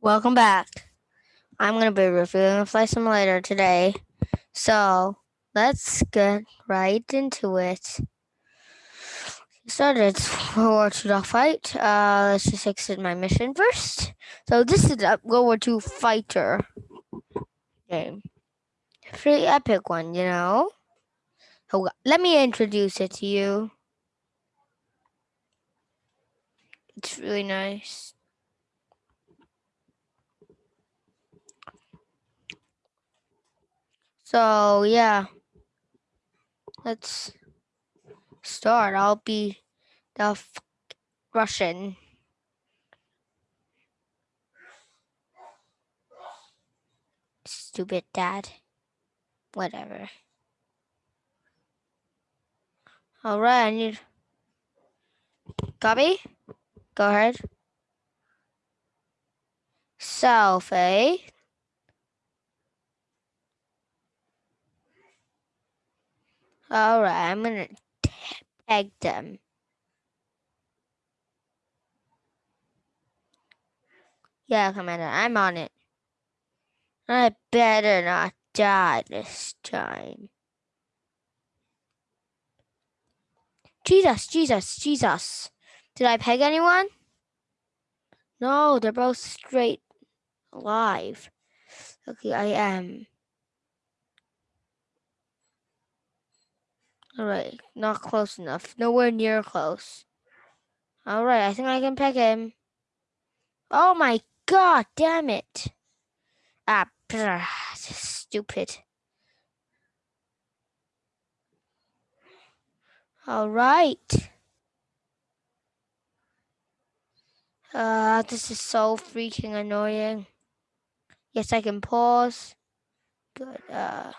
Welcome back. I'm going to be reviewing Flight Simulator today. So let's get right into it. Started World War II dogfight. Uh, let's just exit my mission first. So this is a World War II fighter game. Pretty epic one, you know. Let me introduce it to you. It's really nice. So yeah, let's start. I'll be the Russian. Stupid dad. Whatever. All right, I need. Copy. Go ahead. Self, All right, I'm gonna peg them. Yeah, Commander, I'm on it. I better not die this time. Jesus, Jesus, Jesus. Did I peg anyone? No, they're both straight alive. Okay, I am. All right, not close enough. Nowhere near close. All right, I think I can peg him. Oh my god, damn it. Ah, stupid. All right. Uh, this is so freaking annoying. Yes, I can pause. Good. Uh.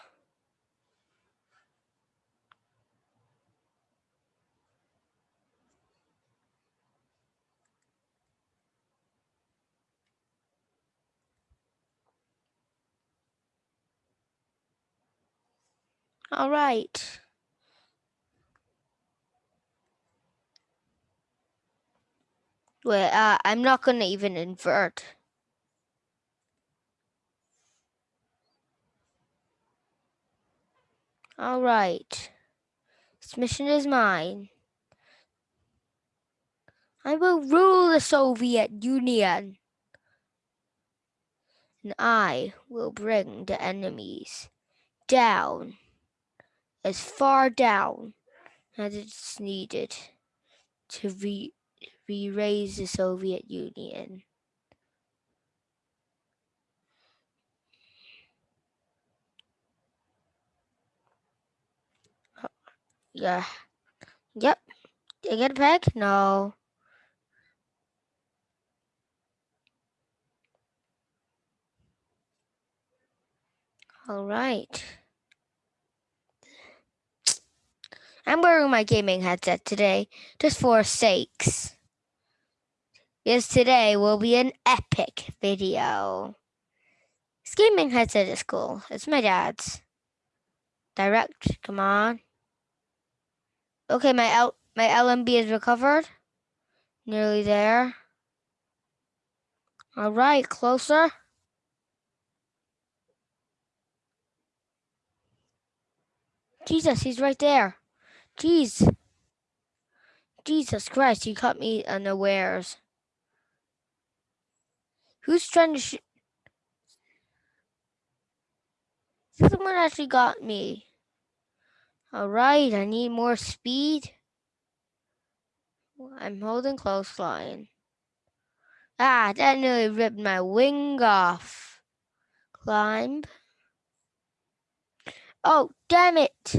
All right. Wait, uh, I'm not gonna even invert. All right. This mission is mine. I will rule the Soviet Union. And I will bring the enemies down as far down as it's needed to re, re raise the Soviet Union. Yeah. Yep. Did I get a peg? No. All right. I'm wearing my gaming headset today just for sakes. Because today will be an epic video. This gaming headset is cool. It's my dad's. Direct, come on. Okay, my L my LMB is recovered. Nearly there. All right, closer. Jesus, he's right there. Jeez. Jesus Christ, you caught me unawares. Who's trying to shoot? Someone actually got me. All right, I need more speed. I'm holding close line. Ah, that nearly ripped my wing off. Climb. Oh, damn it.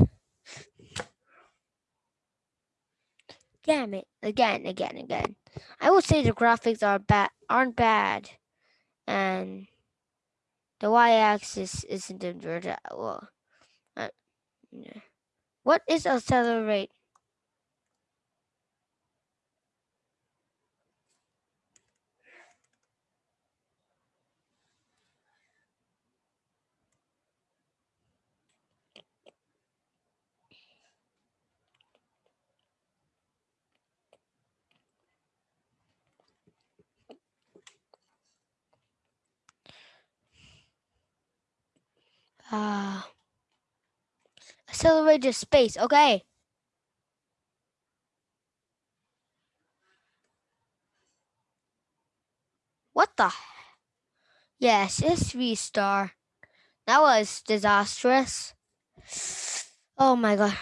Damn it. Again, again, again. I would say the graphics are bad aren't bad. And the y-axis isn't inverted. Well, uh, yeah. What is accelerate? Ah. Uh, accelerated space. Okay. What the? Yes, it's star That was disastrous. Oh my god.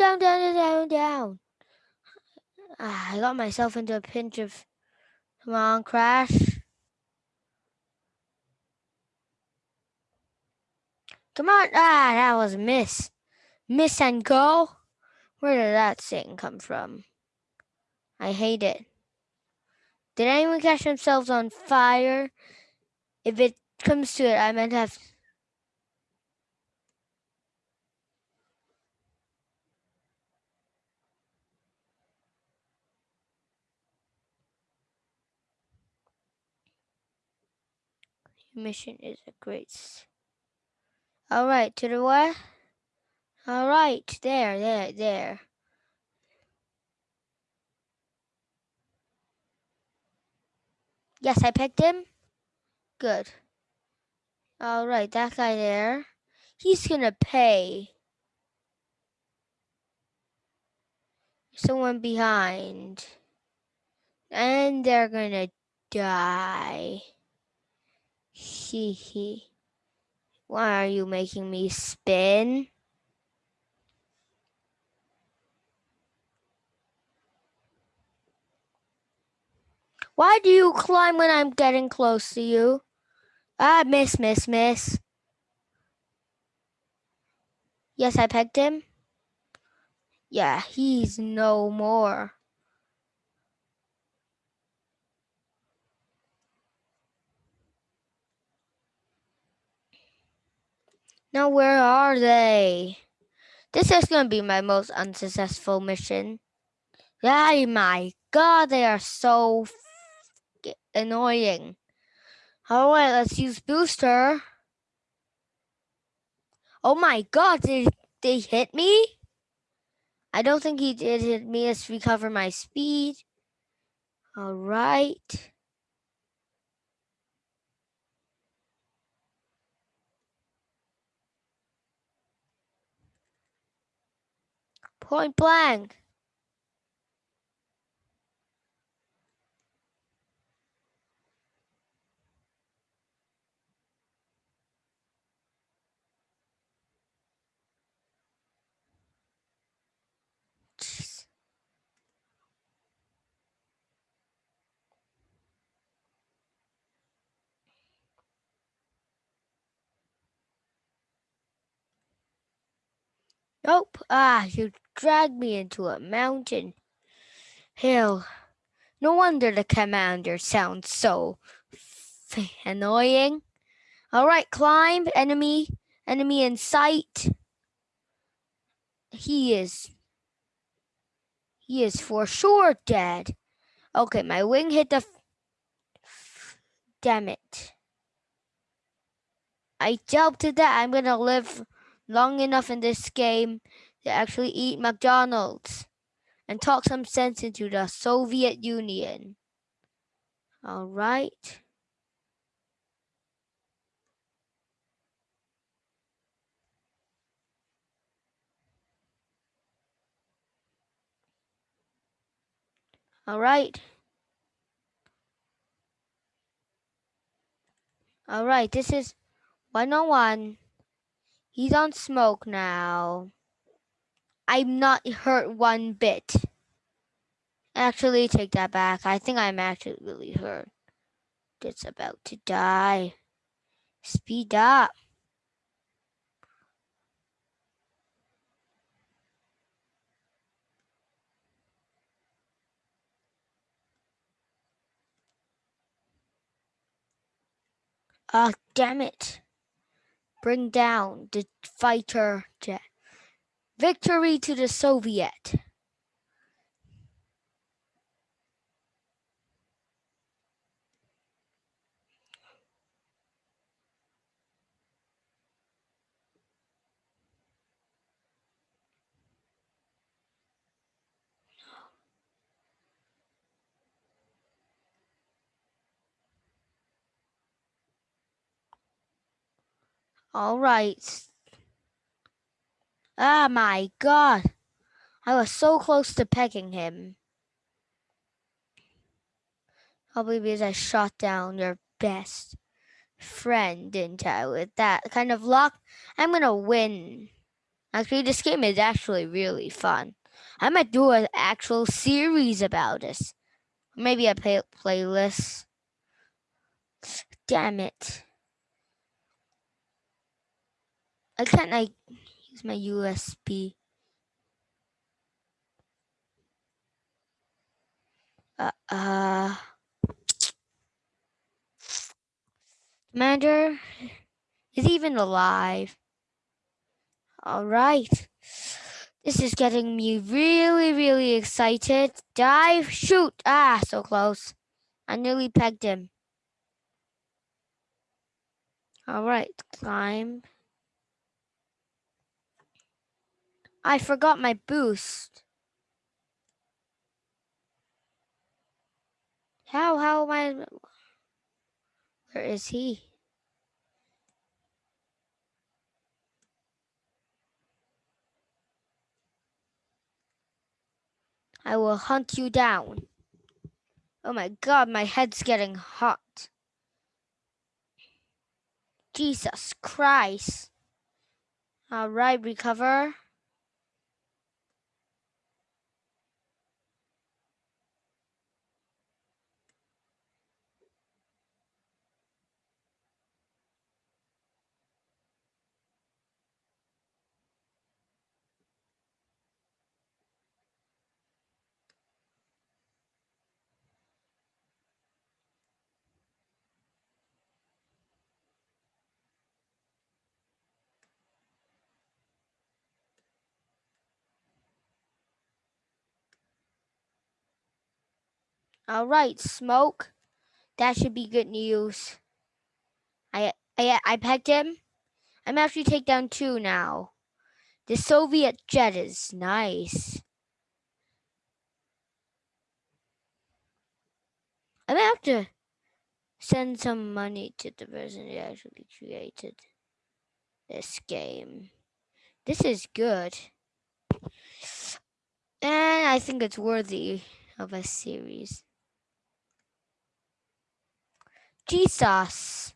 Down, down, down, down, I got myself into a pinch of. Come on, crash. Come on. Ah, that was miss. Miss and go. Where did that thing come from? I hate it. Did anyone catch themselves on fire? If it comes to it, I meant to have. Mission is a great. All right, to the west. All right, there, there, there. Yes, I picked him. Good. All right, that guy there. He's gonna pay. Someone behind. And they're gonna die. Hee hee. Why are you making me spin? Why do you climb when I'm getting close to you? Ah, miss, miss, miss. Yes, I pegged him. Yeah, he's no more. Now, where are they? This is going to be my most unsuccessful mission. Oh my god, they are so annoying. All right, let's use booster. Oh my god, did they hit me? I don't think he did hit me. Let's recover my speed. All right. Point blank. Nope. Ah, you dragged me into a mountain. Hell, no wonder the commander sounds so annoying. All right, climb. Enemy, enemy in sight. He is, he is for sure dead. Okay, my wing hit the, damn it. I doubted that I'm gonna live long enough in this game to actually eat McDonald's and talk some sense into the Soviet Union. All right. All right. All right, this is 101. He's on smoke now. I'm not hurt one bit. Actually, take that back. I think I'm actually really hurt. It's about to die. Speed up. Ah, oh, damn it. Bring down the fighter jet. Victory to the Soviet. All right. Ah, my God. I was so close to pegging him. Probably because I shot down your best friend, didn't I? With that kind of luck, I'm gonna win. Actually, this game is actually really fun. I might do an actual series about this. Maybe a play playlist. Damn it. I can't I use my USB. Uh, uh Commander is even alive. All right. This is getting me really, really excited. Dive, shoot. Ah, so close. I nearly pegged him. All right, climb. I forgot my boost. How, how am I? Where is he? I will hunt you down. Oh my god, my head's getting hot. Jesus Christ. All right, recover. All right, smoke. That should be good news. I I I pegged him. I'm actually take down two now. The Soviet jet is nice. I'm gonna have to send some money to the person who actually created this game. This is good. And I think it's worthy of a series. Jesus.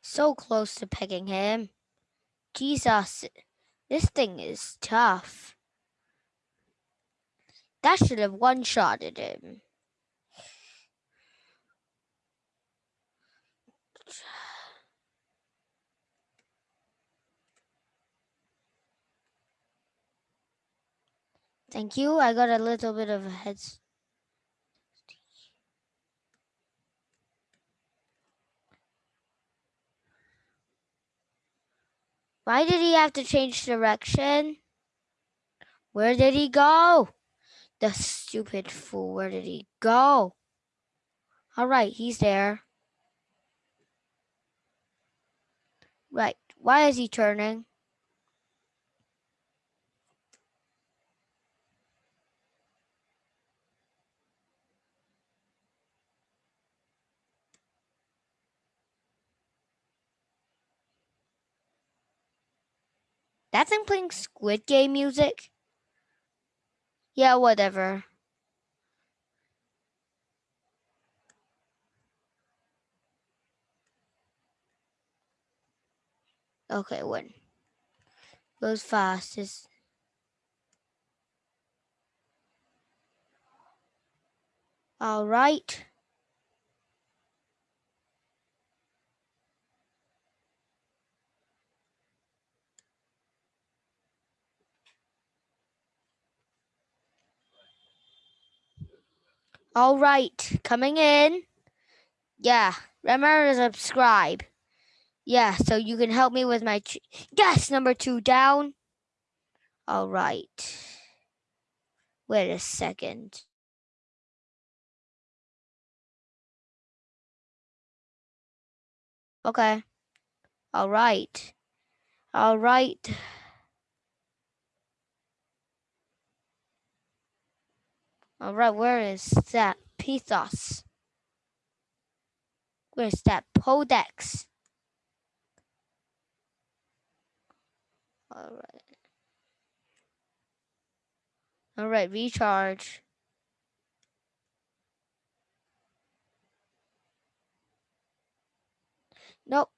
So close to pegging him. Jesus. This thing is tough. That should have one-shotted him. Thank you. I got a little bit of a head. Why did he have to change direction? Where did he go? The stupid fool. Where did he go? All right, he's there. Right. Why is he turning? That's him playing Squid Game music? Yeah, whatever. Okay, when goes fast is all right. All right, coming in. Yeah, remember to subscribe. Yeah, so you can help me with my yes number two down. All right. Wait a second. Okay. All right. All right. All right, where is that Pythos? Where's that Podex? All right. All right, recharge. Nope.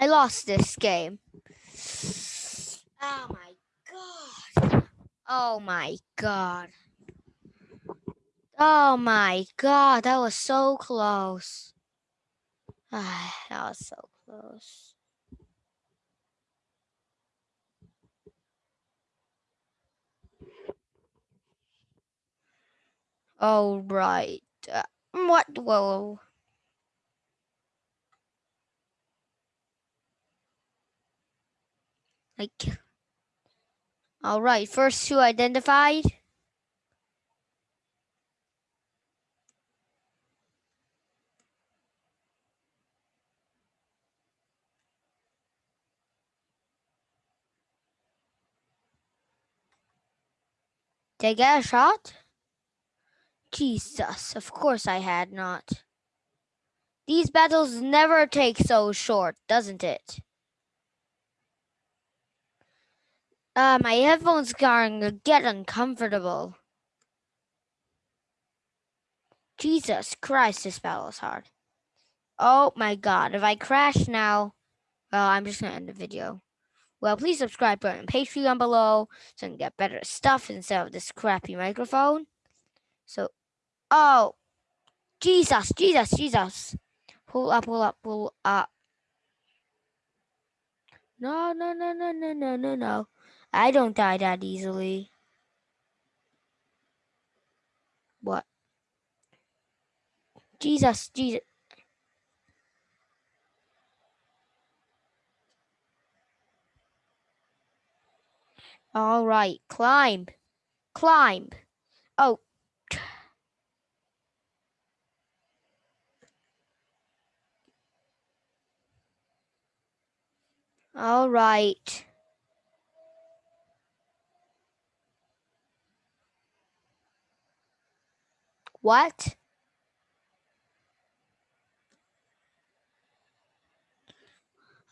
I lost this game. Oh my god. Oh my god. Oh my god, that was so close. that was so close. All right. Uh, what? Whoa. Like, all right, first two identified. Did I get a shot? Jesus, of course I had not. These battles never take so short, doesn't it? Uh, my headphones are get uncomfortable. Jesus Christ, this battle is hard. Oh my god, if I crash now, well, I'm just gonna end the video. Well, please subscribe button Patreon below so I can get better stuff instead of this crappy microphone. So, oh, Jesus, Jesus, Jesus. Pull up, pull up, pull up. No, no, no, no, no, no, no, no. I don't die that easily. What? Jesus, Jesus. All right, climb, climb. Oh. All right. What?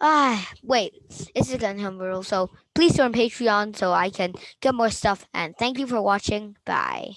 Ah, wait, it's a gun humble, so please join Patreon so I can get more stuff. And thank you for watching. Bye.